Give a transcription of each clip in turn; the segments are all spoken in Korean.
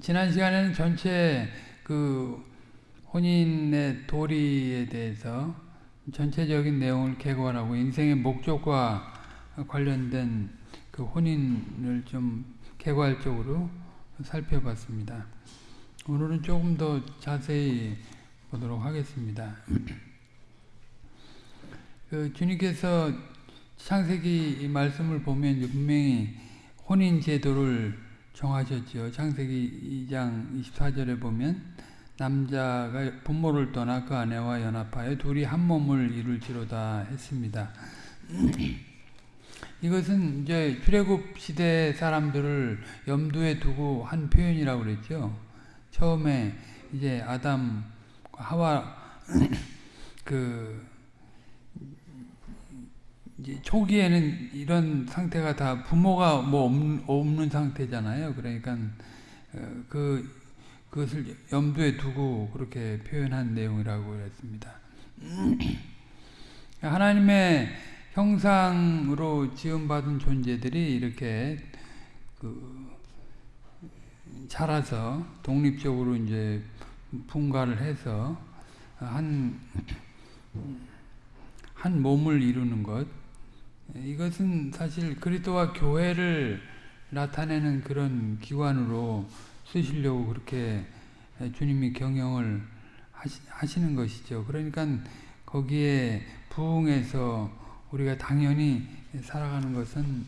지난 시간에는 전체 그 혼인의 도리에 대해서 전체적인 내용을 개관하고 인생의 목적과 관련된 그 혼인을 좀 개괄적으로 살펴봤습니다. 오늘은 조금 더 자세히 보도록 하겠습니다. 그 주님께서 창세기 말씀을 보면 분명히 혼인 제도를 정하셨지요. 창세기 2장 24절에 보면 남자가 부모를 떠나 그 아내와 연합하여 둘이 한 몸을 이룰지로다 했습니다. 이것은 이제 출애굽 시대 사람들을 염두에 두고 한 표현이라고 그랬죠. 처음에 이제 아담 하와 그 초기에는 이런 상태가 다 부모가 뭐 없는, 상태잖아요. 그러니까 그 그것을 염두에 두고 그렇게 표현한 내용이라고 했습니다. 하나님의 형상으로 지음받은 존재들이 이렇게 그 자라서 독립적으로 이제 분가를 해서 한, 한 몸을 이루는 것, 이것은 사실 그리스도와 교회를 나타내는 그런 기관으로 쓰시려고 그렇게 주님이 경영을 하시, 는 것이죠. 그러니까 거기에 부응해서 우리가 당연히 살아가는 것은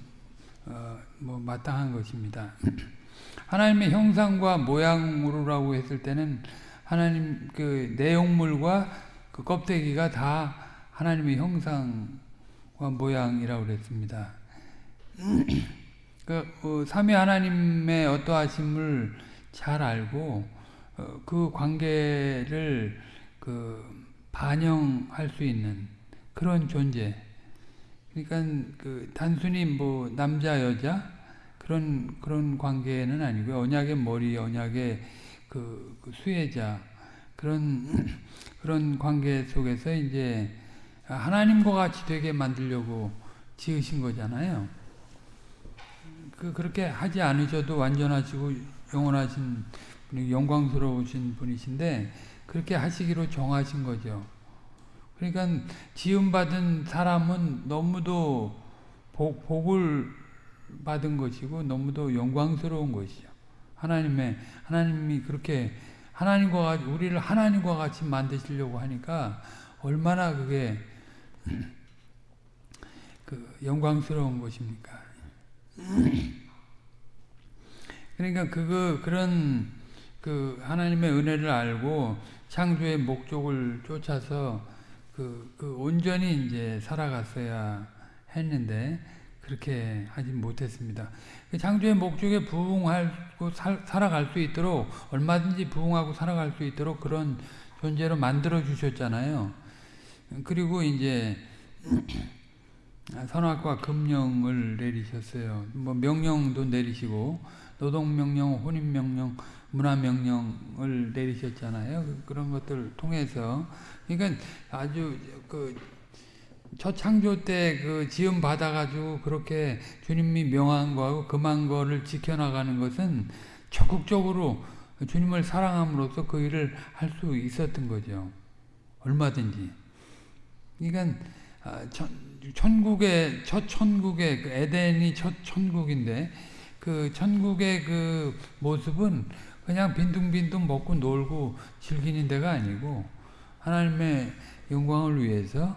어, 뭐 마땅한 것입니다. 하나님의 형상과 모양으로라고 했을 때는 하나님 그 내용물과 그 껍데기가 다 하나님의 형상 모양이라고 그랬습니다. 그 어, 삼위 하나님의 어떠하심을 잘 알고 어, 그 관계를 그 반영할 수 있는 그런 존재. 그러니까 그 단순히 뭐 남자 여자 그런 그런 관계는 아니고요. 언약의 머리, 언약의 그, 그 수혜자 그런 그런 관계 속에서 이제 하나님과 같이 되게 만들려고 지으신 거잖아요. 그, 그렇게 하지 않으셔도 완전하시고 영원하신 영광스러우신 분이신데 그렇게 하시기로 정하신 거죠. 그러니까 지음받은 사람은 너무도 복, 복을 받은 것이고 너무도 영광스러운 것이죠. 하나님의 하나님이 그렇게 하나님과 우리를 하나님과 같이 만드시려고 하니까 얼마나 그게 그 영광스러운 것입니까? 그러니까 그거 그런 그 하나님의 은혜를 알고 창조의 목적을 쫓아서 그, 그 온전히 이제 살아갔어야 했는데 그렇게 하지 못했습니다. 그 창조의 목적에 부응하고 살아갈 수 있도록 얼마든지 부응하고 살아갈 수 있도록 그런 존재로 만들어 주셨잖아요. 그리고 이제 선악과 금령을 내리셨어요. 뭐 명령도 내리시고 노동명령, 혼인명령, 문화명령을 내리셨잖아요. 그런 것들 통해서 그러니까 아주 그첫 창조 때 그 지음 받아가지고 그렇게 주님이 명한 거하고 금한 거를 지켜나가는 것은 적극적으로 주님을 사랑함으로써 그 일을 할 수 있었던 거죠. 얼마든지. 그러니까 아, 천국의 첫 천국의 그 에덴이 첫 천국인데 그 천국의 그 모습은 그냥 빈둥빈둥 먹고 놀고 즐기는 데가 아니고 하나님의 영광을 위해서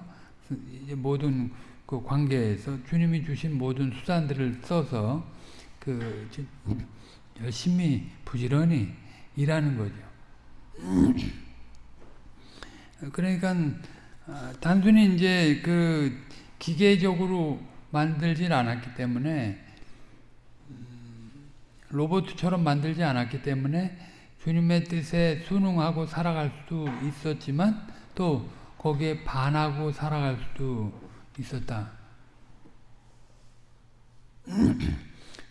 모든 그 관계에서 주님이 주신 모든 수단들을 써서 그 열심히 부지런히 일하는 거죠. 그러니까 아, 단순히 이제 그 기계적으로 만들진 않았기 때문에 음, 로봇처럼 만들지 않았기 때문에 주님의 뜻에 순응하고 살아갈 수 있었지만 또 거기에 반하고 살아갈 수도 있었다.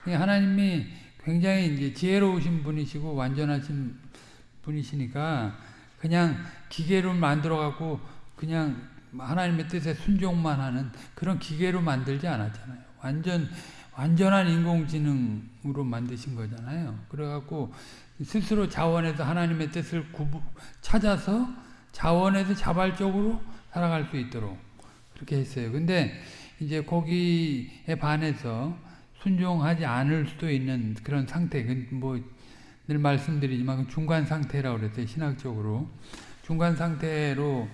하나님이 굉장히 이제 지혜로우신 분이시고 완전하신 분이시니까 그냥 기계로 만들어 갖고 그냥 하나님의 뜻에 순종만 하는 그런 기계로 만들지 않았잖아요. 완전 완전한 인공지능으로 만드신 거잖아요. 그래갖고 스스로 자원에서 하나님의 뜻을 구부, 찾아서 자원에서 자발적으로 살아갈 수 있도록 그렇게 했어요. 근데 이제 거기에 반해서 순종하지 않을 수도 있는 그런 상태, 뭐늘 말씀드리지만 중간 상태라고 그랬어요. 신학적으로 중간 상태로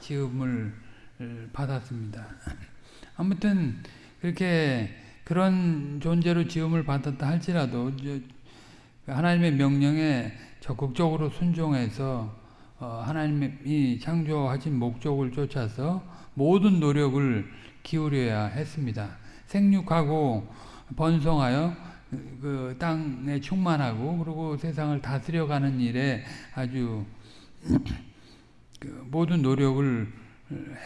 지음을 받았습니다. 아무튼 그렇게 그런 존재로 지음을 받았다 할지라도 하나님의 명령에 적극적으로 순종해서 어, 하나님이 창조하신 목적을 쫓아서 모든 노력을 기울여야 했습니다. 생육하고 번성하여 그 땅에 충만하고 그리고 세상을 다스려가는 일에 아주 그 모든 노력을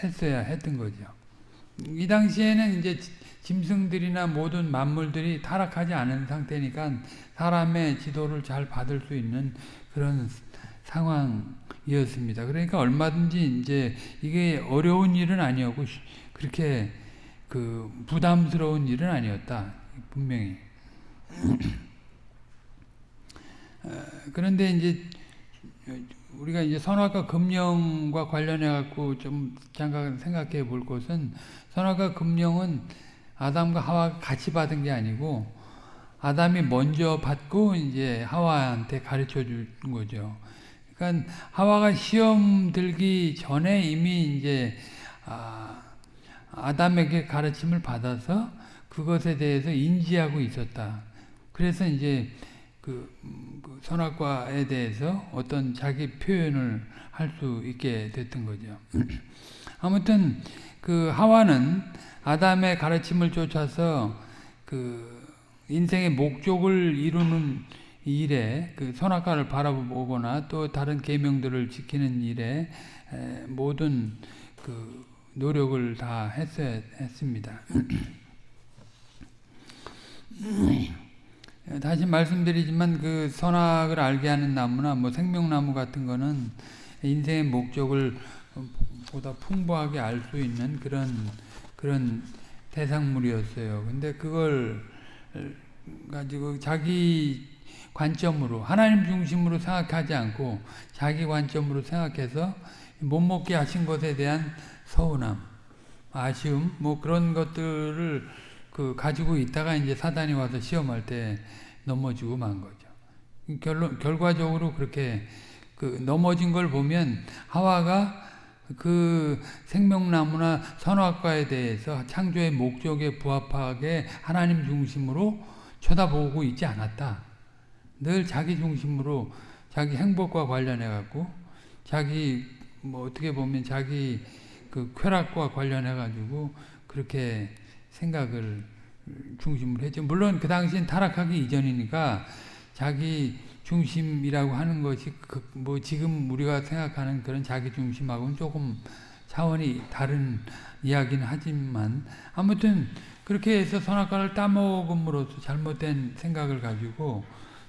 했어야 했던 거죠. 이 당시에는 이제 짐승들이나 모든 만물들이 타락하지 않은 상태니까 사람의 지도를 잘 받을 수 있는 그런 상황이었습니다. 그러니까 얼마든지 이제 이게 어려운 일은 아니었고 그렇게 그 부담스러운 일은 아니었다. 분명히. 어, 그런데 이제 우리가 이제 선악과 금령과 관련해 갖고 좀 잠깐 생각해 볼 것은 선악과 금령은 아담과 하와가 같이 받은 게 아니고 아담이 먼저 받고 이제 하와한테 가르쳐 준 거죠. 그러니까 하와가 시험 들기 전에 이미 이제 아, 아담에게 가르침을 받아서 그것에 대해서 인지하고 있었다. 그래서 이제 그, 그 선악과에 대해서 어떤 자기 표현을 할 수 있게 됐던 거죠. 아무튼 그 하와는 아담의 가르침을 쫓아서 그 인생의 목적을 이루는 일에 그 선악과를 바라보거나 또 다른 계명들을 지키는 일에 모든 그 노력을 다 했어야 했습니다. 다시 말씀드리지만 그 선악을 알게 하는 나무나 뭐 생명나무 같은 거는 인생의 목적을 보다 풍부하게 알 수 있는 그런 그런 대상물이었어요. 근데 그걸 가지고 자기 관점으로 하나님 중심으로 생각하지 않고 자기 관점으로 생각해서 못 먹게 하신 것에 대한 서운함, 아쉬움 뭐 그런 것들을 그 가지고 있다가 이제 사단이 와서 시험할 때 넘어지고 만 거죠. 결론 결과적으로 그렇게 그 넘어진 걸 보면 하와가 그 생명나무나 선악과에 대해서 창조의 목적에 부합하게 하나님 중심으로 쳐다보고 있지 않았다. 늘 자기 중심으로 자기 행복과 관련해 갖고 자기 뭐 어떻게 보면 자기 그 쾌락과 관련해 가지고 그렇게 생각을 중심으로 했죠. 물론 그 당시엔 타락하기 이전이니까 자기 중심이라고 하는 것이 그 뭐 지금 우리가 생각하는 그런 자기 중심하고는 조금 차원이 다른 이야기는 하지만 아무튼 그렇게 해서 선악과를 따먹음으로써 잘못된 생각을 가지고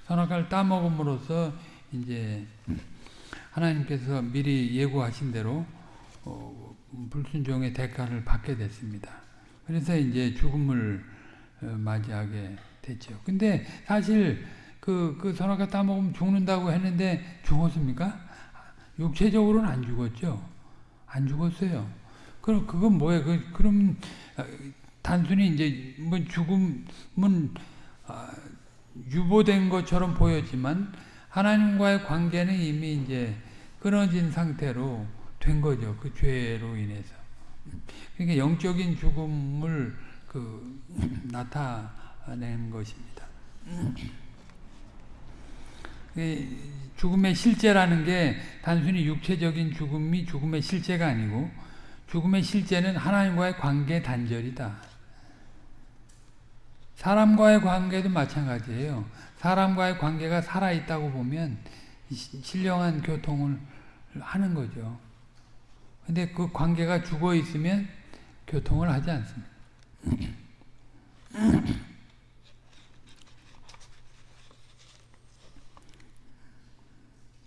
선악과를 따먹음으로써 이제 하나님께서 미리 예고하신 대로 어, 불순종의 대가를 받게 됐습니다. 그래서 이제 죽음을 어, 맞이하게 됐죠. 근데 사실 그, 그 선악과 따먹으면 죽는다고 했는데 죽었습니까? 육체적으로는 안 죽었죠. 안 죽었어요. 그럼 그건 뭐예요? 그, 그럼 어, 단순히 이제 뭐 죽음은 아, 유보된 것처럼 보였지만 하나님과의 관계는 이미 이제 끊어진 상태로 된 거죠. 그 죄로 인해서. 그러니까 영적인 죽음을 그 나타낸 것입니다. 죽음의 실제라는 게 단순히 육체적인 죽음이 죽음의 실제가 아니고 죽음의 실제는 하나님과의 관계 단절이다. 사람과의 관계도 마찬가지예요. 사람과의 관계가 살아있다고 보면 신령한 교통을 하는 거죠. 근데 그 관계가 죽어 있으면 교통을 하지 않습니다.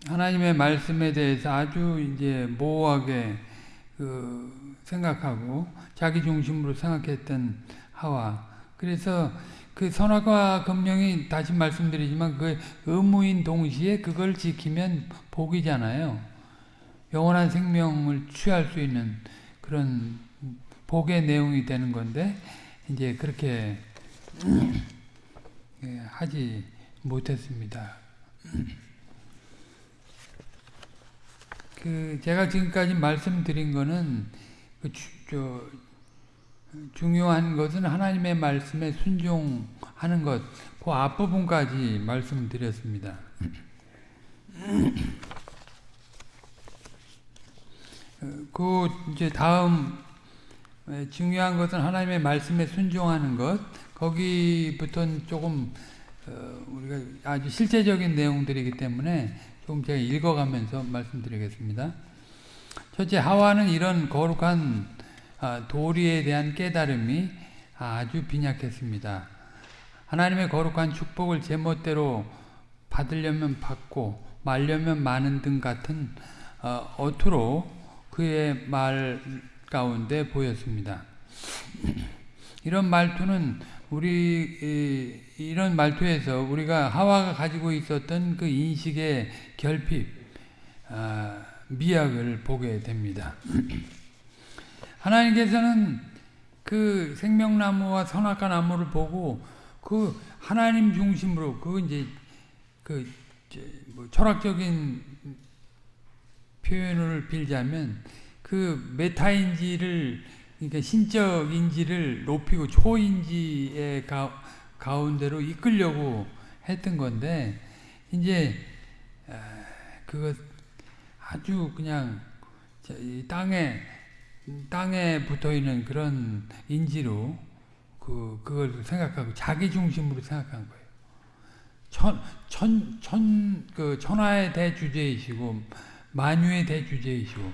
하나님의 말씀에 대해서 아주 이제 모호하게 그 생각하고 자기 중심으로 생각했던 하와 그래서 그 선악과 금령이 다시 말씀드리지만 그 의무인 동시에 그걸 지키면 복이잖아요. 영원한 생명을 취할 수 있는 그런 복의 내용이 되는 건데 이제 그렇게 예, 하지 못했습니다. 그 제가 지금까지 말씀드린 거는 그 주, 저, 중요한 것은 하나님의 말씀에 순종하는 것, 그 앞부분까지 말씀드렸습니다. 그 이제 다음 중요한 것은 하나님의 말씀에 순종하는 것. 거기부터는 조금 어, 우리가 아주 실제적인 내용들이기 때문에 조금 제가 읽어가면서 말씀드리겠습니다. 첫째 하와는 이런 거룩한 아, 도리에 대한 깨달음이 아주 빈약했습니다. 하나님의 거룩한 축복을 제멋대로 받으려면 받고 말려면 마는 등 같은 어, 어투로 그의 말 가운데 보였습니다. 이런 말투는 우리 이런 말투에서 우리가 하와가 가지고 있었던 그 인식의 결핍, 아, 미학을 보게 됩니다. 하나님께서는 그 생명나무와 선악과 나무를 보고 그 하나님 중심으로 그 이제 그 뭐 철학적인 표현을 빌자면 그 메타인지를 그러니까 신적 인지를 높이고 초인지의 가, 가운데로 이끌려고 했던 건데 이제 그것 아주 그냥 땅에 땅에 붙어 있는 그런 인지로 그 그걸 생각하고 자기 중심으로 생각한 거예요. 천 천 천 그 천하의 대주제이시고 만유의 대주제이시고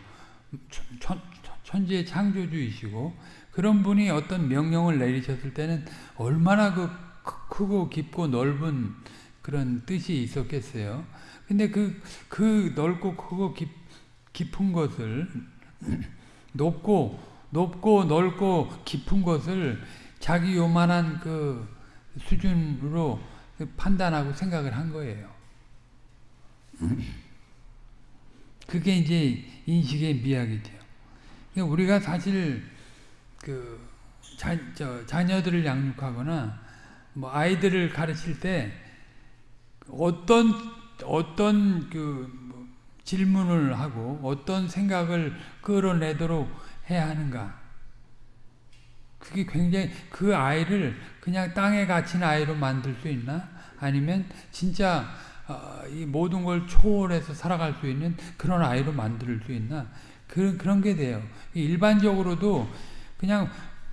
천, 천지의 창조주이시고 그런 분이 어떤 명령을 내리셨을 때는 얼마나 그 크고 깊고 넓은 그런 뜻이 있었겠어요. 근데 그, 그 넓고 크고 깊, 깊은 것을 높고 높고 넓고 깊은 것을 자기 요만한 그 수준으로 판단하고 생각을 한 거예요. 그게 이제 인식의 미학이죠. 그러니까 우리가 사실 그 자, 저, 자녀들을 양육하거나 뭐 아이들을 가르칠 때 어떤 어떤 그 뭐 질문을 하고 어떤 생각을 끌어내도록 해야 하는가? 그게 굉장히 그 아이를 그냥 땅에 갇힌 아이로 만들 수 있나? 아니면 진짜 어, 이 모든 걸 초월해서 살아갈 수 있는 그런 아이로 만들 수 있나? 그런 그런 게 돼요. 일반적으로도 그냥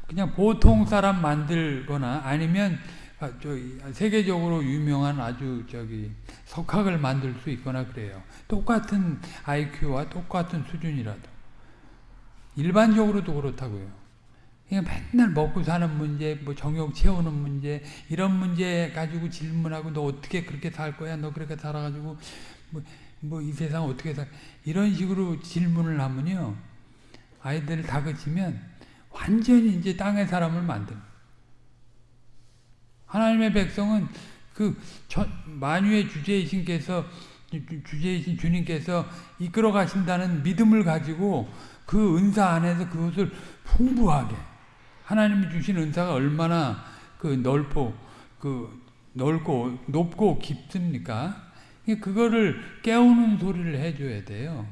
그냥 보통 사람 만들거나 아니면 아, 저 세계적으로 유명한 아주 저기 석학을 만들 수 있거나 그래요. 똑같은 IQ와 똑같은 수준이라도 일반적으로도 그렇다고요. 맨날 먹고 사는 문제, 뭐 정욕 채우는 문제 이런 문제 가지고 질문하고 너 어떻게 그렇게 살 거야? 너 그렇게 살아가지고 뭐 뭐이 세상 어떻게 살 이런 식으로 질문을 하면요. 아이들을 다그치면 완전히 이제 땅의 사람을 만듭 하나님의 백성은 그 만유의 주제이신께서 주제이신 주님께서 이끌어 가신다는 믿음을 가지고 그 은사 안에서 그것을 풍부하게 하나님이 주신 은사가 얼마나 그 넓고 그 넓고 높고 깊습니까? 그거를 깨우는 소리를 해줘야 돼요.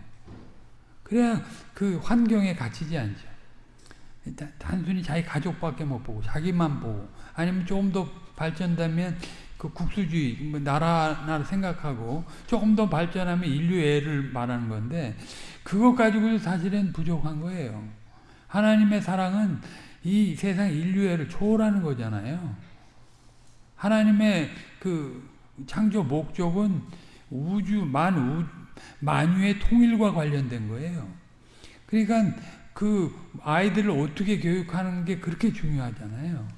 그래야 그 환경에 갇히지 않죠. 단순히 자기 가족밖에 못 보고 자기만 보고 아니면 조금 더 발전되면 그 국수주의 뭐 나라 나라 생각하고 조금 더 발전하면 인류애를 말하는 건데 그것 가지고 사실은 부족한 거예요. 하나님의 사랑은 이 세상 인류애를 초월하는 거잖아요. 하나님의 그 창조 목적은 우주 만 우 만유의 통일과 관련된 거예요. 그러니까 그 아이들을 어떻게 교육하는 게 그렇게 중요하잖아요.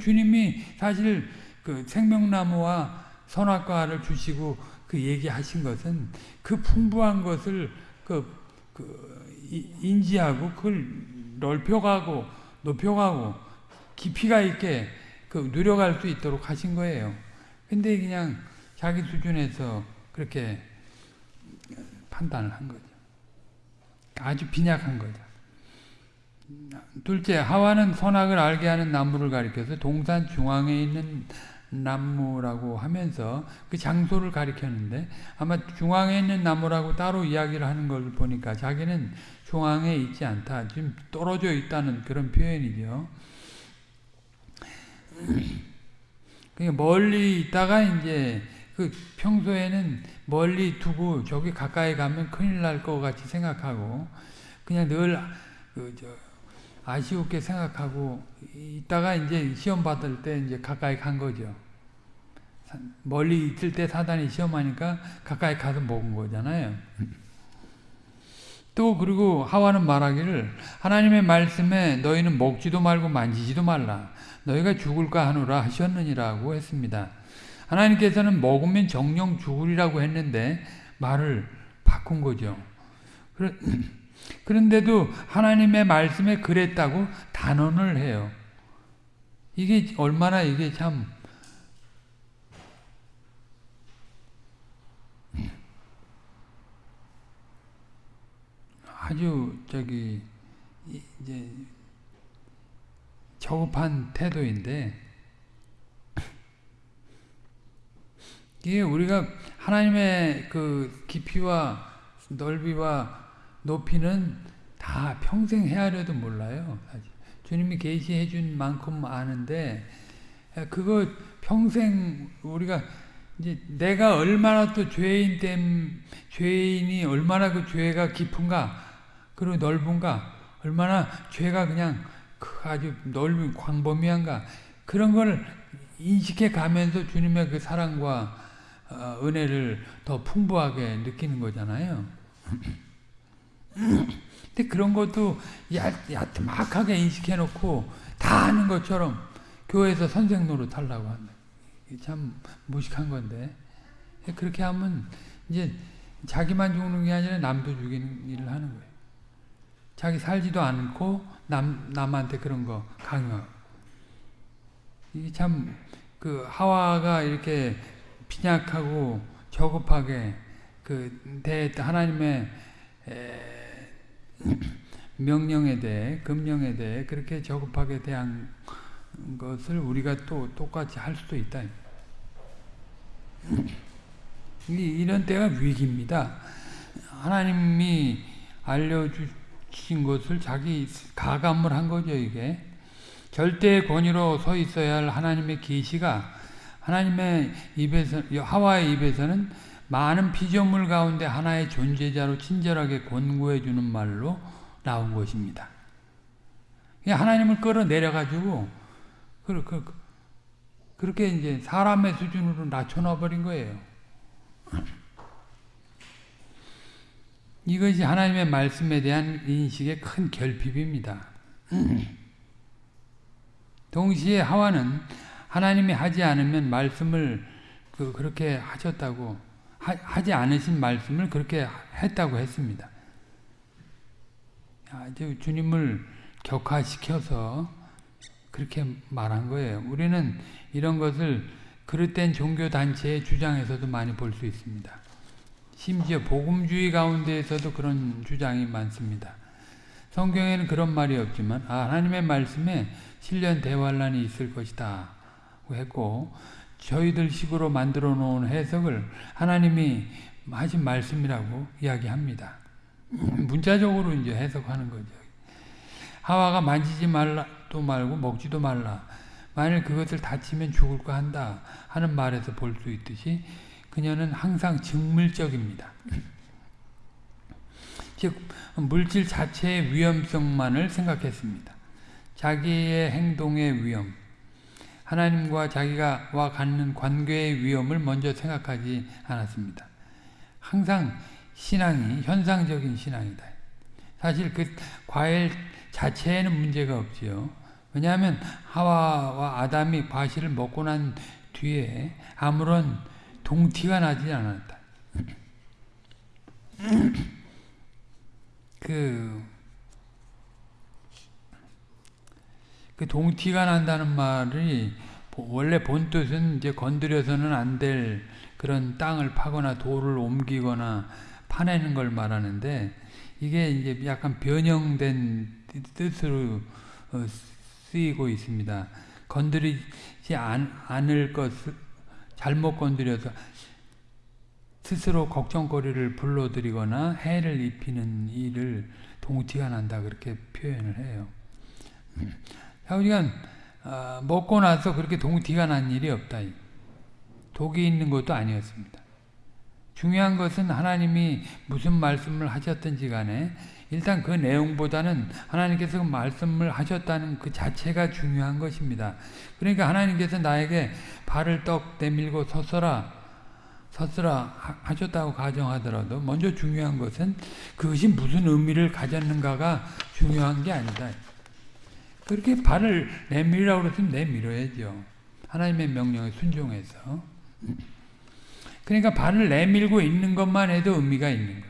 주님이 사실 그 생명나무와 선악과를 주시고 그 얘기하신 것은 그 풍부한 것을 그, 그 인지하고 그걸 넓혀가고 높여가고 깊이가 있게 그 누려갈 수 있도록 하신 거예요. 근데 그냥 자기 수준에서 그렇게 판단을 한 거죠. 아주 빈약한 거죠. 둘째, 하와는 선악을 알게 하는 나무를 가리켜서 동산 중앙에 있는 나무라고 하면서 그 장소를 가리켰는데 아마 중앙에 있는 나무라고 따로 이야기를 하는 걸 보니까 자기는 중앙에 있지 않다. 지금 떨어져 있다는 그런 표현이죠. 그러니까 멀리 있다가 이제 그 평소에는 멀리 두고 저기 가까이 가면 큰일 날 것 같이 생각하고 그냥 늘 그 저 아쉬웠게 생각하고 있다가 이제 시험 받을 때 이제 가까이 간 거죠. 멀리 있을 때 사단이 시험하니까 가까이 가서 먹은 거잖아요. 또 그리고 하와는 말하기를 하나님의 말씀에 너희는 먹지도 말고 만지지도 말라. 너희가 죽을까 하노라 하셨느니라고 했습니다. 하나님께서는 먹으면 정령 죽으리라고 했는데 말을 바꾼 거죠. 그런데도 하나님의 말씀에 그랬다고 단언을 해요. 이게 얼마나 이게 참 아주 저기 이제 저급한 태도인데 이게 우리가 하나님의 그 깊이와 넓이와 높이는 다 평생 헤아려도 몰라요. 주님이 계시해 준 만큼 아는데 그거 평생 우리가 이제 내가 얼마나 또 죄인 땜 죄인이 얼마나 그 죄가 깊은가 그리고 넓은가 얼마나 죄가 그냥 그 아주 넓은 광범위한가 그런 걸 인식해 가면서 주님의 그 사랑과 어, 은혜를 더 풍부하게 느끼는 거잖아요. 근데 그런 것도 야트막하게 인식해 놓고 다 아는 것처럼 교회에서 선생 노릇 하려고 한다. 참 무식한 건데 그렇게 하면 이제 자기만 죽는 게 아니라 남도 죽이는 일을 하는 거예요. 자기 살지도 않고 남, 남한테 그런 거 강요하고. 이게 참, 그, 하와가 이렇게 빈약하고 저급하게 그, 대, 하나님의 에, 명령에 대해, 금령에 대해 그렇게 저급하게 대한 것을 우리가 또 똑같이 할 수도 있다. 이런 때가 위기입니다. 하나님이 알려주 주신 것을 자기 가감을 한 거죠, 이게. 절대 권위로 서 있어야 할 하나님의 계시가 하나님의 입에서 하와의 입에서는 많은 피조물 가운데 하나의 존재자로 친절하게 권고해 주는 말로 나온 것입니다. 하나님을 끌어내려 가지고 그렇게 이제 사람의 수준으로 낮춰 버린 거예요. 이것이 하나님의 말씀에 대한 인식의 큰 결핍입니다. 동시에 하와는 하나님이 하지 않으면 말씀을 그 그렇게 하셨다고 하, 지 않으신 말씀을 그렇게 했다고 했습니다. 아주 주님을 격화시켜서 그렇게 말한 거예요. 우리는 이런 것을 그릇된 종교단체의 주장에서도 많이 볼 수 있습니다. 심지어 복음주의 가운데에서도 그런 주장이 많습니다. 성경에는 그런 말이 없지만 아, 하나님의 말씀에 실련 대환란이 있을 것이다 했고 저희들 식으로 만들어 놓은 해석을 하나님이 하신 말씀이라고 이야기합니다. 문자적으로 이제 해석하는 거죠. 하와가 만지지 말라도 말고 먹지도 말라. 만일 그것을 다치면 죽을까 한다 하는 말에서 볼 수 있듯이 그녀는 항상 직물적입니다. 즉 물질 자체의 위험성만을 생각했습니다. 자기의 행동의 위험, 하나님과 자기가 와 갖는 관계의 위험을 먼저 생각하지 않았습니다. 항상 신앙이 현상적인 신앙이다. 사실 그 과일 자체에는 문제가 없지요. 왜냐하면 하와와 아담이 과실을 먹고 난 뒤에 아무런 동티가 나지 않았다. 그, 그 동티가 난다는 말이 원래 본 뜻은 이제 건드려서는 안 될 그런 땅을 파거나 돌을 옮기거나 파내는 걸 말하는데 이게 이제 약간 변형된 뜻으로 어, 쓰이고 있습니다. 건드리지 않, 않을 것 잘못 건드려서 스스로 걱정거리를 불러들이거나 해를 입히는 일을 동티가 난다 그렇게 표현을 해요. 자, 우리가 어, 먹고 나서 그렇게 동티가 난 일이 없다. 독이 있는 것도 아니었습니다. 중요한 것은 하나님이 무슨 말씀을 하셨든지 간에 일단 그 내용보다는 하나님께서 그 말씀을 하셨다는 그 자체가 중요한 것입니다. 그러니까 하나님께서 나에게 발을 떡 내밀고 섰어라 섰으라 하셨다고 가정하더라도 먼저 중요한 것은 그것이 무슨 의미를 가졌는가가 중요한 게 아니다. 그렇게 발을 내밀라고 그랬으면 내밀어야죠. 하나님의 명령에 순종해서. 그러니까 발을 내밀고 있는 것만 해도 의미가 있는 거예요.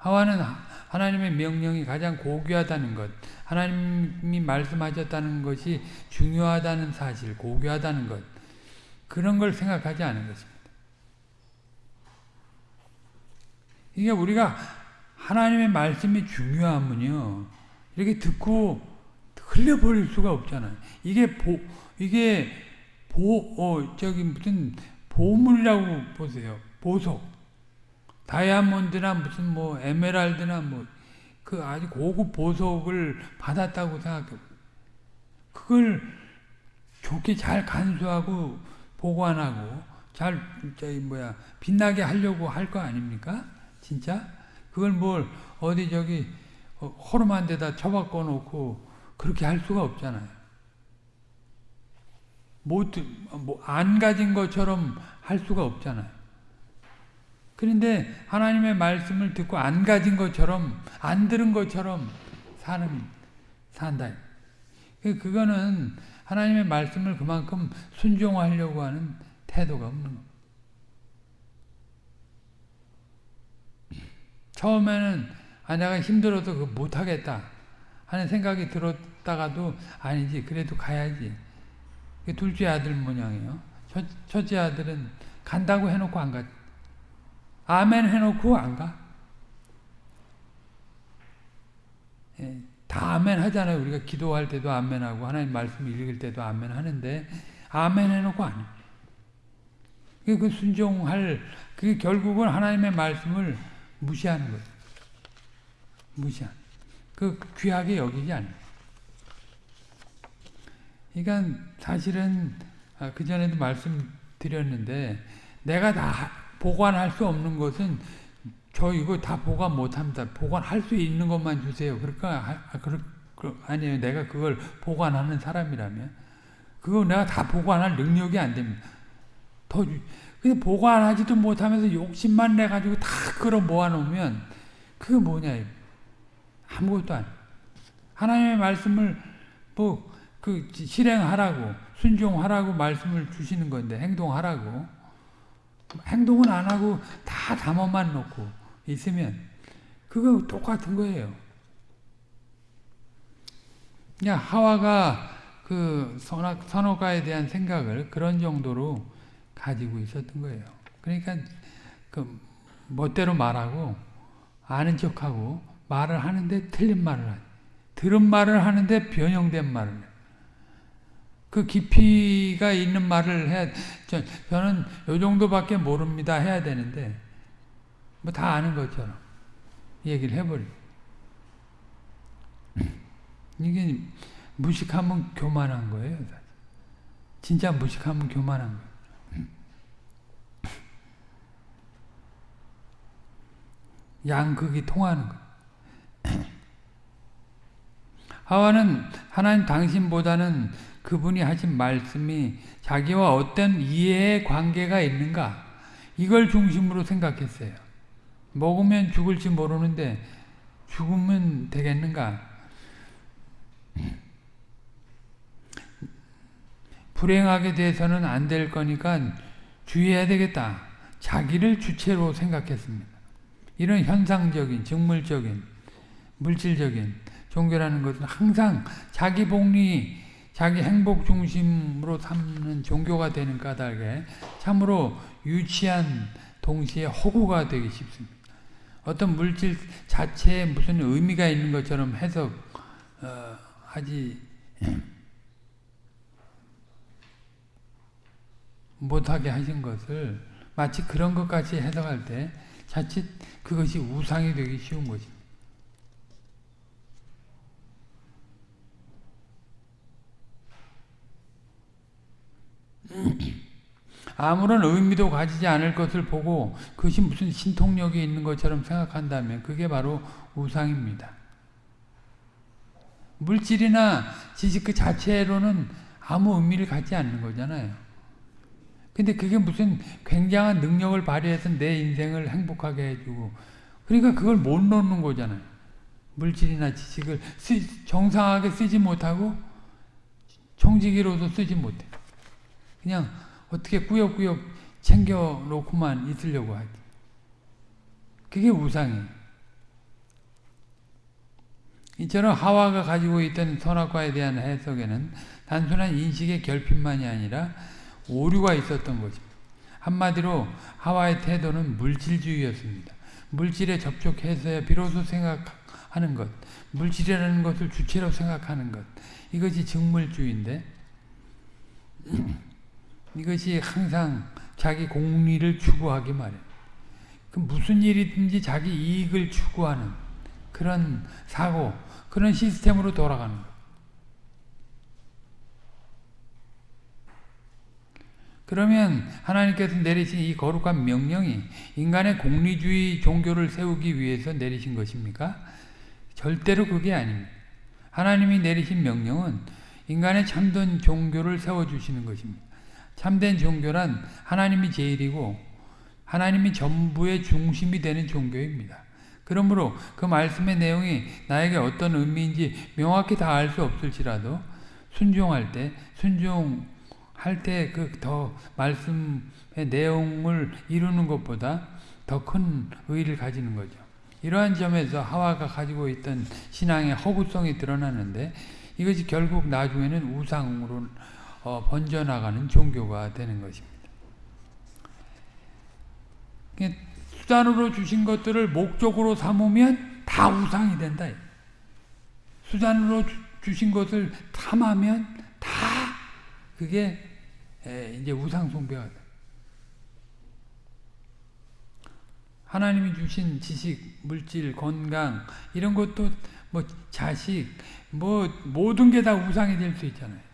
하와는 하나님의 명령이 가장 고귀하다는 것, 하나님이 말씀하셨다는 것이 중요하다는 사실, 고귀하다는 것, 그런 걸 생각하지 않은 것입니다. 이게 우리가 하나님의 말씀이 중요하면요, 이렇게 듣고 흘려버릴 수가 없잖아요. 이게 보, 이게 보, 어, 저기 무슨 보물이라고 보세요. 보석. 다이아몬드나 무슨 뭐 에메랄드나 뭐 그 아주 고급 보석을 받았다고 생각해. 그걸 좋게 잘 간수하고 보관하고 잘 저기 뭐야 빛나게 하려고 할 거 아닙니까? 진짜? 그걸 뭘 어디 저기 허름한 데다 처박고 놓고 그렇게 할 수가 없잖아요. 못, 뭐, 안 가진 것처럼 할 수가 없잖아요. 그런데 하나님의 말씀을 듣고 안 가진 것처럼, 안 들은 것처럼 사는, 산다. 그거는 하나님의 말씀을 그만큼 순종하려고 하는 태도가 없는 겁니다. 처음에는 아 내가 힘들어서 그 못하겠다 하는 생각이 들었다가도 아니지 그래도 가야지 둘째 아들 모양이에요 첫, 첫째 아들은 간다고 해놓고 안 가. 아멘 해놓고 안 가. 예, 다 아멘 하잖아요. 우리가 기도할 때도 아멘 하고 하나님 말씀 읽을 때도 아멘 하는데 아멘 해놓고 안 해. 그 순종할 그 결국은 하나님의 말씀을 무시하는 거예요. 무시한. 그 귀하게 여기지 않아요. 그러니까 사실은 아, 그 전에도 말씀드렸는데 내가 다 보관할 수 없는 것은 저 이거 다 보관 못합니다. 보관할 수 있는 것만 주세요. 그럴까? 아, 그럴, 아니에요. 내가 그걸 보관하는 사람이라면 그거 내가 다 보관할 능력이 안 됩니다. 더 근데 보관하지도 못하면서 욕심만 내 가지고 다 끌어 모아놓으면 그게 뭐냐? 아무것도 아니. 하나님의 말씀을 뭐 그 실행하라고 순종하라고 말씀을 주시는 건데 행동하라고 행동은 안 하고 다 담아만 놓고 있으면 그거 똑같은 거예요. 야 하와가 그 선호가에 대한 생각을 그런 정도로 가지고 있었던 거예요. 그러니까 그 멋대로 말하고 아는 척하고 말을 하는데 틀린 말을 하지. 들은 말을 하는데 변형된 말을 해. 그 깊이가 있는 말을 해야, 저, 저는 요 정도밖에 모릅니다 해야 되는데, 뭐 다 아는 것처럼 얘기를 해버려. 이게 무식하면 교만한 거예요. 진짜 무식하면 교만한 거예요. 양극이 통하는 거. 하와는 하나님 당신보다는 그분이 하신 말씀이 자기와 어떤 이해의 관계가 있는가 이걸 중심으로 생각했어요. 먹으면 죽을지 모르는데 죽으면 되겠는가? 불행하게 돼서는 안 될 거니까 주의해야 되겠다. 자기를 주체로 생각했습니다. 이런 현상적인, 직물적인, 물질적인 종교라는 것은 항상 자기 복리, 자기 행복 중심으로 삼는 종교가 되는 까닭에 참으로 유치한 동시에 허구가 되기 쉽습니다. 어떤 물질 자체에 무슨 의미가 있는 것처럼 해석하지 어, 못하게 하신 것을 마치 그런 것까지 해석할 때 자칫 그것이 우상이 되기 쉬운 것입니다. 아무런 의미도 가지지 않을 것을 보고 그것이 무슨 신통력이 있는 것처럼 생각한다면 그게 바로 우상입니다. 물질이나 지식 그 자체로는 아무 의미를 갖지 않는 거잖아요. 근데 그게 무슨 굉장한 능력을 발휘해서 내 인생을 행복하게 해주고 그러니까 그걸 못 놓는 거잖아요. 물질이나 지식을 쓰, 정상하게 쓰지 못하고 정직이로도 쓰지 못해. 그냥 어떻게 꾸역꾸역 챙겨놓고만 있으려고 하지. 그게 우상이에요. 이처럼 하와가 가지고 있던 선악과에 대한 해석에는 단순한 인식의 결핍만이 아니라 오류가 있었던 것입니다. 한마디로 하와의 태도는 물질주의였습니다. 물질에 접촉해서야 비로소 생각하는 것, 물질이라는 것을 주체로 생각하는 것, 이것이 직물주의인데 이것이 항상 자기 공리를 추구하기 마련. 그 무슨 일이든지 자기 이익을 추구하는 그런 사고, 그런 시스템으로 돌아가는 것. 그러면 하나님께서 내리신 이 거룩한 명령이 인간의 공리주의 종교를 세우기 위해서 내리신 것입니까? 절대로 그게 아닙니다. 하나님이 내리신 명령은 인간의 참된 종교를 세워주시는 것입니다. 참된 종교란 하나님이 제일이고 하나님이 전부의 중심이 되는 종교입니다. 그러므로 그 말씀의 내용이 나에게 어떤 의미인지 명확히 다 알 수 없을지라도 순종할 때 순종 할 때 그 더 말씀의 내용을 이루는 것보다 더 큰 의의를 가지는 거죠. 이러한 점에서 하와가 가지고 있던 신앙의 허구성이 드러나는데 이것이 결국 나중에는 우상으로 어, 번져나가는 종교가 되는 것입니다. 수단으로 주신 것들을 목적으로 삼으면 다 우상이 된다. 수단으로 주신 것을 탐하면 다 그게 이제 우상 숭배가 돼. 하나님이 주신 지식, 물질, 건강 이런 것도 뭐 자식 뭐 모든 게 다 우상이 될 수 있잖아요.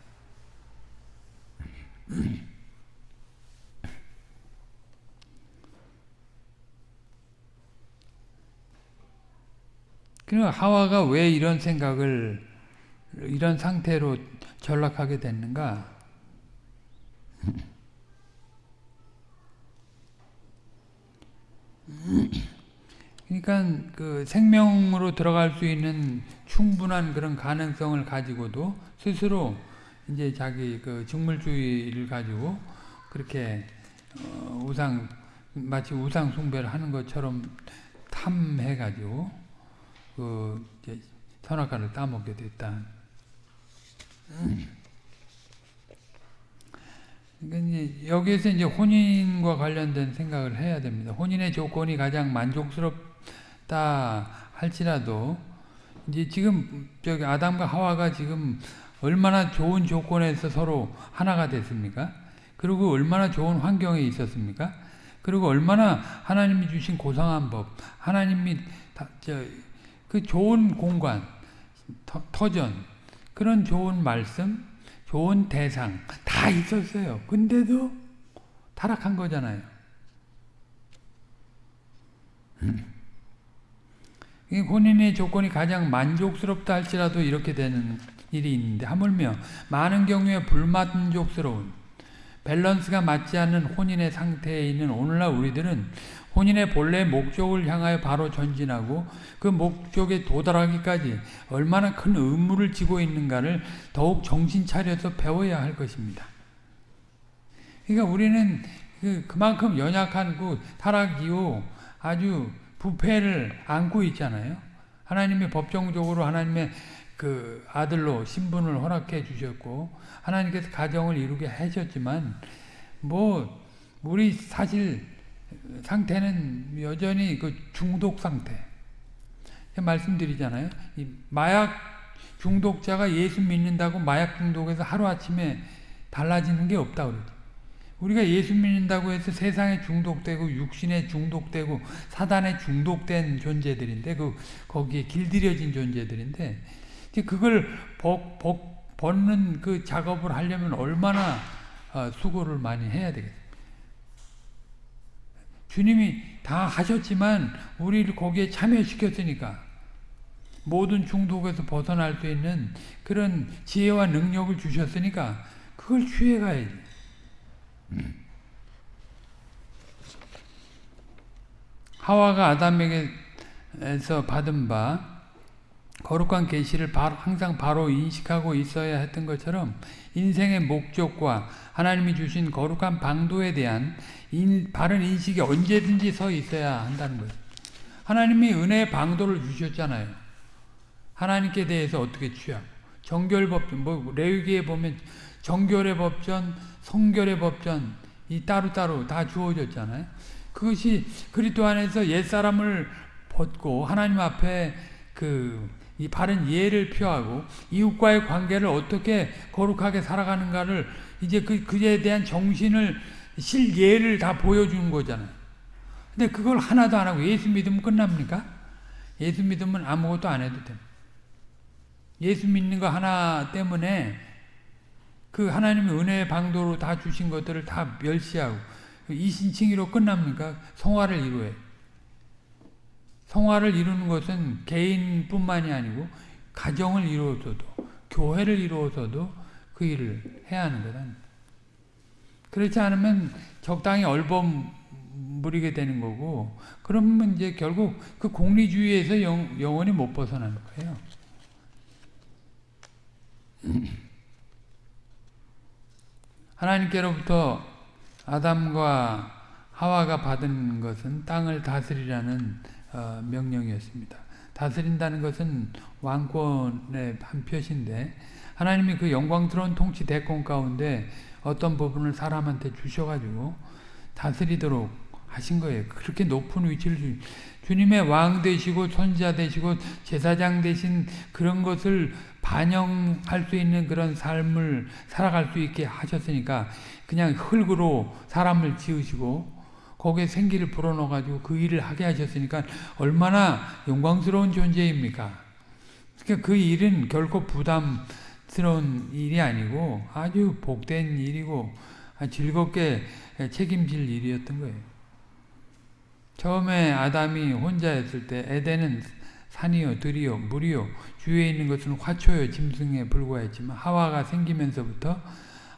그러니까 하와가 왜 이런 생각을 이런 상태로 전락하게 됐는가? 그러니까 그 생명으로 들어갈 수 있는 충분한 그런 가능성을 가지고도 스스로 이제 자기 그 직물주의를 가지고 그렇게 어 우상 마치 우상 숭배를 하는 것처럼 탐해 가지고 그 이제 선악과를 따먹게 됐다. 그러니까 이제 여기에서 이제 혼인과 관련된 생각을 해야 됩니다. 혼인의 조건이 가장 만족스럽다 할지라도 이제 지금 저기 아담과 하와가 지금 얼마나 좋은 조건에서 서로 하나가 됐습니까? 그리고 얼마나 좋은 환경에 있었습니까? 그리고 얼마나 하나님이 주신 고상한 법, 하나님이 저, 그 좋은 공간, 터, 전 그런 좋은 말씀, 좋은 대상 다 있었어요. 근데도 타락한 거잖아요. 본인의 조건이 가장 만족스럽다 할지라도 이렇게 되는 일이 있는데 하물며 많은 경우에 불만족스러운 밸런스가 맞지 않는 혼인의 상태에 있는 오늘날 우리들은 혼인의 본래 목적을 향하여 바로 전진하고 그 목적에 도달하기까지 얼마나 큰 의무를 지고 있는가를 더욱 정신 차려서 배워야 할 것입니다. 그러니까 우리는 그 그만큼 연약한 그 타락이요 아주 부패를 안고 있잖아요. 하나님의 법정적으로 하나님의 그 아들로 신분을 허락해 주셨고 하나님께서 가정을 이루게 하셨지만 뭐 우리 사실 상태는 여전히 그 중독 상태. 말씀드리잖아요. 마약 중독자가 예수 믿는다고 마약 중독에서 하루아침에 달라지는 게 없다 그러죠. 우리가 예수 믿는다고 해서 세상에 중독되고 육신에 중독되고 사단에 중독된 존재들인데 그 거기에 길들여진 존재들인데 그걸 벗, 벗, 벗는 그 작업을 하려면 얼마나 어, 수고를 많이 해야 되겠어요. 주님이 다 하셨지만 우리를 거기에 참여시켰으니까 모든 중독에서 벗어날 수 있는 그런 지혜와 능력을 주셨으니까 그걸 취해가야지. 하와가 아담에게서 받은 바 거룩한 계시를 항상 바로 인식하고 있어야 했던 것처럼 인생의 목적과 하나님이 주신 거룩한 방도에 대한 인, 바른 인식이 언제든지 서 있어야 한다는 거예요. 하나님이 은혜의 방도를 주셨잖아요. 하나님께 대해서 어떻게 취하고 정결법전, 뭐 레위기에 보면 정결의 법전, 성결의 법전 이 따로따로 다 주어졌잖아요. 그것이 그리스도 안에서 옛사람을 벗고 하나님 앞에 그 이 바른 예를 표하고 이웃과의 관계를 어떻게 거룩하게 살아가는가를 이제 그 그에 대한 정신을 실예를 다 보여주는 거잖아요. 근데 그걸 하나도 안 하고 예수 믿으면 끝납니까? 예수 믿으면 아무것도 안 해도 됩니다. 예수 믿는 거 하나 때문에 그 하나님의 은혜의 방도로 다 주신 것들을 다 멸시하고 이신칭의로 끝납니까? 성화를 이루어요. 성화를 이루는 것은 개인뿐만이 아니고 가정을 이루어서도 교회를 이루어서도 그 일을 해야 하는 거다. 그렇지 않으면 적당히 얼버무리게 되는 거고 그러면 이제 결국 그 공리주의에서 영, 영원히 못 벗어나는 거예요. 하나님께로부터 아담과 하와가 받은 것은 땅을 다스리라는 어, 명령이었습니다. 다스린다는 것은 왕권의 한 표시인데 하나님이 그 영광스러운 통치 대권 가운데 어떤 부분을 사람한테 주셔가지고 다스리도록 하신 거예요. 그렇게 높은 위치를 주, 주님의 왕 되시고 선지자 되시고 제사장 되신 그런 것을 반영할 수 있는 그런 삶을 살아갈 수 있게 하셨으니까 그냥 흙으로 사람을 지으시고 거기에 생기를 불어넣어가지고 그 일을 하게 하셨으니까 얼마나 영광스러운 존재입니까? 그러니까 그 일은 결코 부담스러운 일이 아니고 아주 복된 일이고 즐겁게 책임질 일이었던 거예요. 처음에 아담이 혼자였을 때 에덴은 산이요 들이요 물이요 주위에 있는 것은 화초요 짐승에 불과했지만 하와가 생기면서부터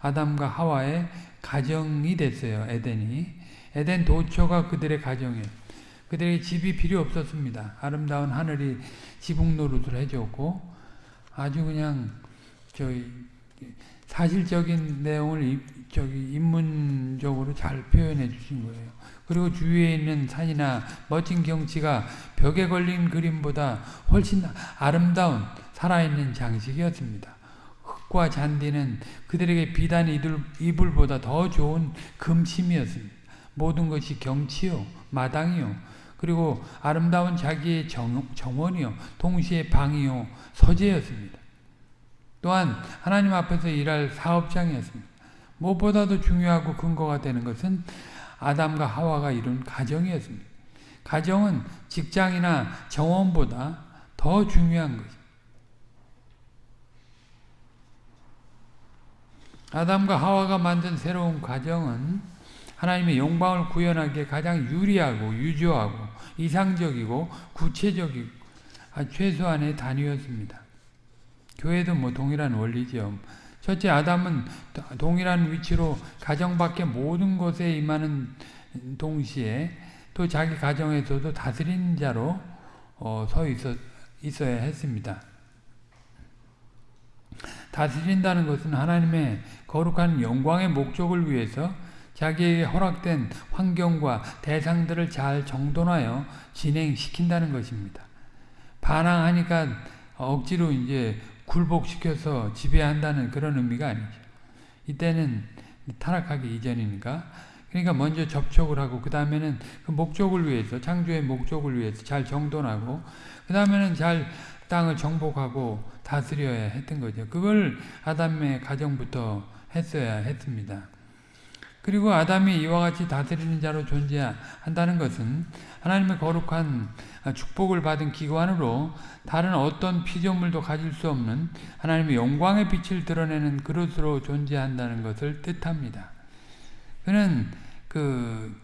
아담과 하와의 가정이 됐어요. 에덴이. 에덴 도처가 그들의 가정이에요. 그들에게 집이 필요 없었습니다. 아름다운 하늘이 지붕 노릇을 해줬고 아주 그냥 저희 사실적인 내용을 저기 인문적으로 잘 표현해 주신 거예요. 그리고 주위에 있는 산이나 멋진 경치가 벽에 걸린 그림보다 훨씬 아름다운 살아있는 장식이었습니다. 흙과 잔디는 그들에게 비단 이불, 이불보다 더 좋은 금침이었습니다. 모든 것이 경치요, 마당이요, 그리고 아름다운 자기의 정, 정원이요, 동시에 방이요, 서재였습니다. 또한 하나님 앞에서 일할 사업장이었습니다. 무엇보다도 중요하고 근거가 되는 것은 아담과 하와가 이룬 가정이었습니다. 가정은 직장이나 정원보다 더 중요한 것입니다. 아담과 하와가 만든 새로운 가정은 하나님의 영광을 구현하기에 가장 유리하고 유조하고 이상적이고 구체적이고 최소한의 단위였습니다. 교회도 뭐 동일한 원리죠. 첫째 아담은 동일한 위치로 가정 밖의 모든 것에 임하는 동시에 또 자기 가정에서도 다스리는 자로 어, 서 있어, 있어야 했습니다. 다스린다는 것은 하나님의 거룩한 영광의 목적을 위해서 자기에게 허락된 환경과 대상들을 잘 정돈하여 진행시킨다는 것입니다. 반항하니까 억지로 이제 굴복시켜서 지배한다는 그런 의미가 아니죠. 이때는 타락하기 이전이니까. 그러니까 먼저 접촉을 하고 그 다음에는 그 목적을 위해서 창조의 목적을 위해서 잘 정돈하고 그 다음에는 잘 땅을 정복하고 다스려야 했던 거죠. 그걸 아담의 가정부터 했어야 했습니다. 그리고 아담이 이와 같이 다스리는 자로 존재한다는 것은 하나님의 거룩한 축복을 받은 기관으로 다른 어떤 피조물도 가질 수 없는 하나님의 영광의 빛을 드러내는 그릇으로 존재한다는 것을 뜻합니다. 그는 그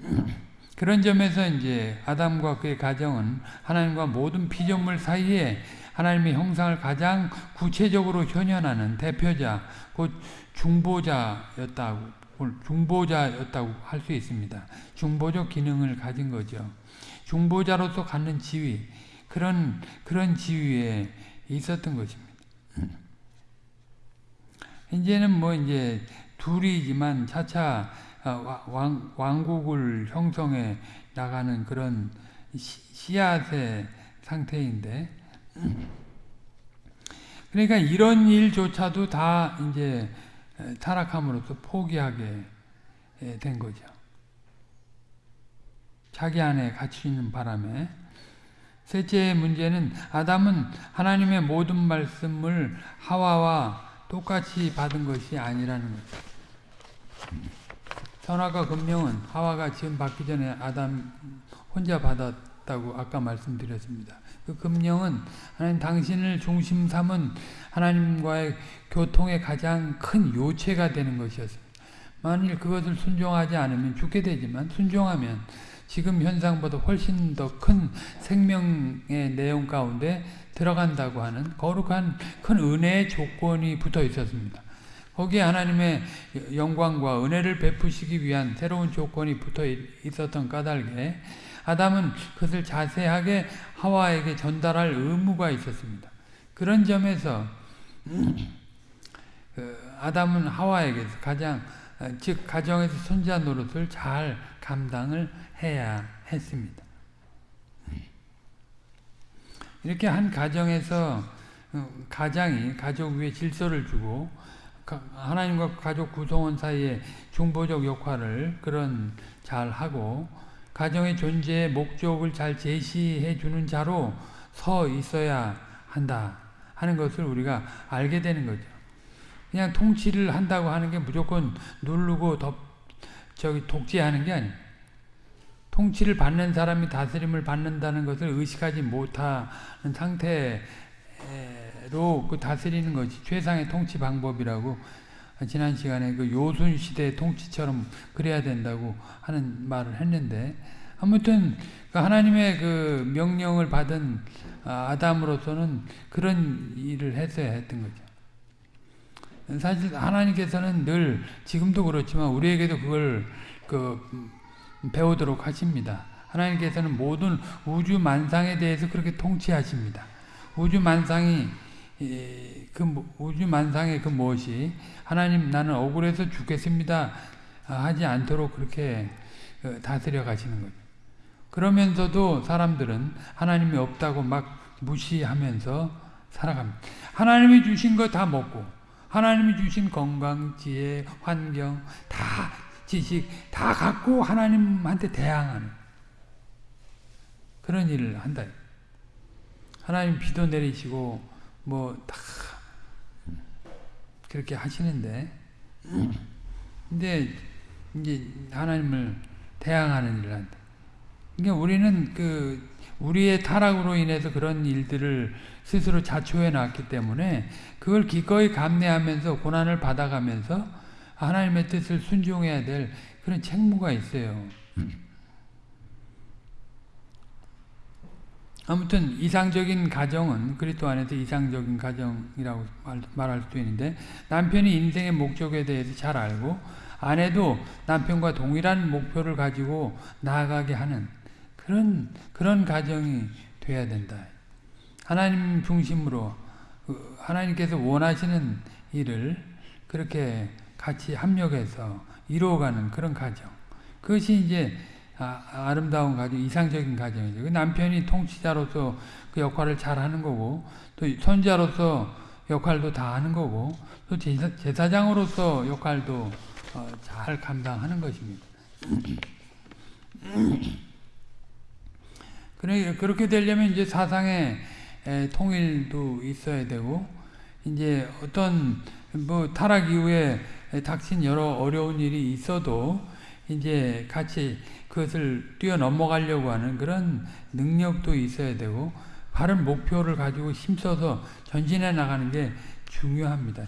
그런 점에서 이제 아담과 그의 가정은 하나님과 모든 피조물 사이에 하나님의 형상을 가장 구체적으로 현현하는 대표자, 곧 중보자였다고 중보자였다고 할 수 있습니다. 중보적 기능을 가진 거죠. 중보자로서 갖는 지위, 그런 그런 지위에 있었던 것입니다. 이제는 뭐 이제 둘이지만 차차 왕, 왕국을 형성해 나가는 그런 씨앗의 상태인데, 그러니까 이런 일조차도 다 이제 타락함으로써 포기하게 된 거죠. 자기 안에 갇혀 있는 바람에 셋째 문제는 아담은 하나님의 모든 말씀을 하와와 똑같이 받은 것이 아니라는 거죠. 선악과 금령은 하와가 지금 받기 전에 아담 혼자 받았다고 아까 말씀드렸습니다. 그 금령은 하나님 당신을 중심 삼은 하나님과의 교통의 가장 큰 요체가 되는 것이었습니다. 만일 그것을 순종하지 않으면 죽게 되지만 순종하면 지금 현상보다 훨씬 더 큰 생명의 내용 가운데 들어간다고 하는 거룩한 큰 은혜의 조건이 붙어 있었습니다. 거기에 하나님의 영광과 은혜를 베푸시기 위한 새로운 조건이 붙어 있었던 까닭에 아담은 그것을 자세하게 하와에게 전달할 의무가 있었습니다. 그런 점에서 그 아담은 하와에게서 가장 즉 가정에서 손자 노릇을 잘 감당을 해야 했습니다. 이렇게 한 가정에서 어, 가장이 가족 위에 질서를 주고 하나님과 가족 구성원 사이에 중보적 역할을 그런 잘 하고 가정의 존재의 목적을 잘 제시해 주는 자로 서 있어야 한다 하는 것을 우리가 알게 되는 거죠. 그냥 통치를 한다고 하는 게 무조건 누르고 덮, 저기 독재하는 게 아니에요. 통치를 받는 사람이 다스림을 받는다는 것을 의식하지 못하는 상태로 그 다스리는 것이 최상의 통치 방법이라고 지난 시간에 그 요순 시대 통치처럼 그래야 된다고 하는 말을 했는데 아무튼 그 하나님의 그 명령을 받은 아담으로서는 그런 일을 했어야 했던 거죠. 사실 하나님께서는 늘 지금도 그렇지만 우리에게도 그걸 그 배우도록 하십니다. 하나님께서는 모든 우주 만상에 대해서 그렇게 통치하십니다. 우주 만상이 그 우주 만상의 그 무엇이 하나님 나는 억울해서 죽겠습니다 하지 않도록 그렇게 어, 다스려 가시는 거죠. 그러면서도 사람들은 하나님이 없다고 막 무시하면서 살아갑니다. 하나님이 주신 거 다 먹고 하나님이 주신 건강, 지혜, 환경 다 지식 다 갖고 하나님한테 대항하는 그런 일을 한다. 하나님 비도 내리시고 뭐 다 그렇게 하시는데 근데 이제 하나님을 대항하는 일을 한다. 그러니까 우리는 그 우리의 타락으로 인해서 그런 일들을 스스로 자초해 놨기 때문에 그걸 기꺼이 감내하면서 고난을 받아가면서 하나님의 뜻을 순종해야 될 그런 책무가 있어요. 아무튼 이상적인 가정은 그리스도 안에서 이상적인 가정이라고 말, 할 수도 있는데 남편이 인생의 목적에 대해서 잘 알고 아내도 남편과 동일한 목표를 가지고 나아가게 하는 그런 그런 가정이 돼야 된다. 하나님 중심으로 그 하나님께서 원하시는 일을 그렇게 같이 합력해서 이루어가는 그런 가정. 그것이 이제 아, 름다운 가정, 이상적인 가정이죠. 그 남편이 통치자로서 그 역할을 잘 하는 거고, 또 손자로서 역할도 다 하는 거고, 또 제사, 제사장으로서 역할도 어, 잘 감당하는 것입니다. 그렇게 되려면 이제 사상의 통일도 있어야 되고, 이제 어떤 뭐 타락 이후에 닥친 여러 어려운 일이 있어도 이제 같이 그것을 뛰어넘어가려고 하는 그런 능력도 있어야 되고 바른 목표를 가지고 힘써서 전진해 나가는 게 중요합니다.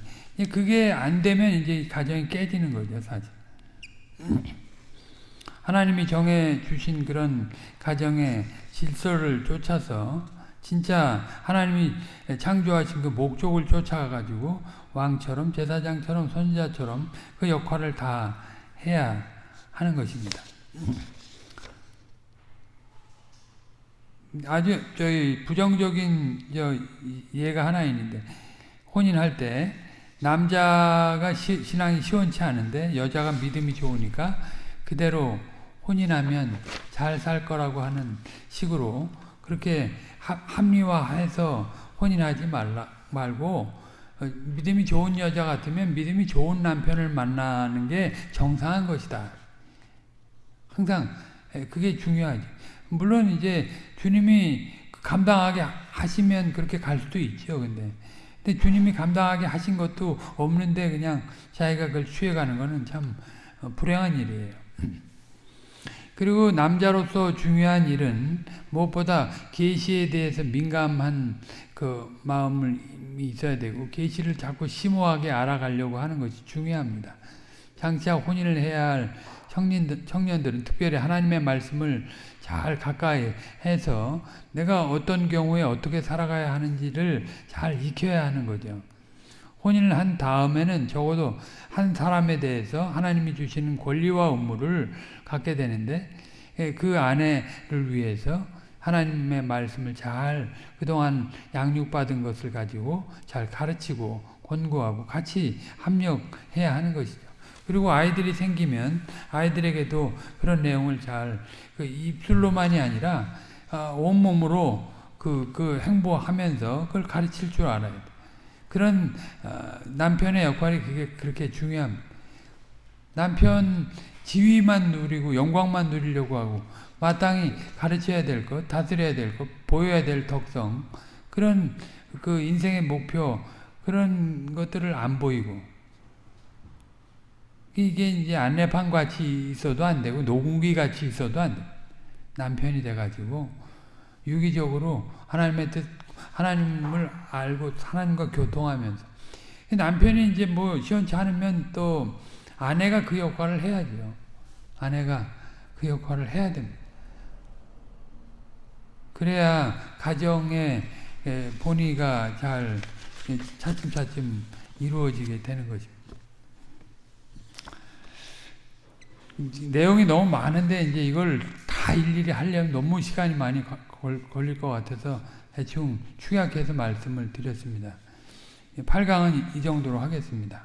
그게 안 되면 이제 가정이 깨지는 거죠, 사실. 하나님이 정해 주신 그런 가정의 질서를 쫓아서 진짜 하나님이 창조하신 그 목적을 쫓아가가지고 왕처럼 제사장처럼 선지자처럼 그 역할을 다 해야 하는 것입니다. 아주 저희 부정적인 저 예가 하나 있는데 혼인할 때 남자가 시, 신앙이 시원치 않은데 여자가 믿음이 좋으니까 그대로 혼인하면 잘 살 거라고 하는 식으로 그렇게 합리화해서 혼인하지 말라 말고 어, 믿음이 좋은 여자 같으면 믿음이 좋은 남편을 만나는 게 정상한 것이다. 항상 그게 중요하죠. 물론 이제 주님이 감당하게 하시면 그렇게 갈 수도 있죠. 근데 근데 주님이 감당하게 하신 것도 없는데 그냥 자기가 그걸 취해가는 거는 참 어, 불행한 일이에요. 그리고 남자로서 중요한 일은 무엇보다 계시에 대해서 민감한 그 마음을 있어야 되고 계시를 자꾸 심오하게 알아가려고 하는 것이 중요합니다. 장차 혼인을 해야 할 청년들, 청년들은 특별히 하나님의 말씀을 잘 가까이 해서 내가 어떤 경우에 어떻게 살아가야 하는지를 잘 익혀야 하는 거죠. 혼인을 한 다음에는 적어도 한 사람에 대해서 하나님이 주시는 권리와 의무를 갖게 되는데 예, 그 아내를 위해서 하나님의 말씀을 잘 그동안 양육받은 것을 가지고 잘 가르치고 권고하고 같이 합력해야 하는 것이죠. 그리고 아이들이 생기면 아이들에게도 그런 내용을 잘 그 입술로만이 아니라 어, 온몸으로 그, 그 행보하면서 그걸 가르칠 줄 알아야 돼. 그런 어, 남편의 역할이 그게 그렇게 중요합니다. 남편 지위만 누리고 영광만 누리려고 하고 마땅히 가르쳐야 될 것, 다스려야 될 것, 보여야 될 덕성 그런 그 인생의 목표 그런 것들을 안 보이고 이게 이제 안내판 같이 있어도 안 되고 노궁기 같이 있어도 안 돼. 남편이 돼가지고 유기적으로 하나님의 뜻, 하나님을 알고 하나님과 교통하면서 남편이 이제 뭐 시원치 않으면 또 아내가 그 역할을 해야죠. 아내가 그 역할을 해야 됩니다. 그래야 가정의 본의가 잘 차츰차츰 이루어지게 되는 것입니다. 내용이 너무 많은데 이제 이걸 다 일일이 하려면 너무 시간이 많이 걸릴 것 같아서 대충 축약해서 말씀을 드렸습니다. 8강은 이 정도로 하겠습니다.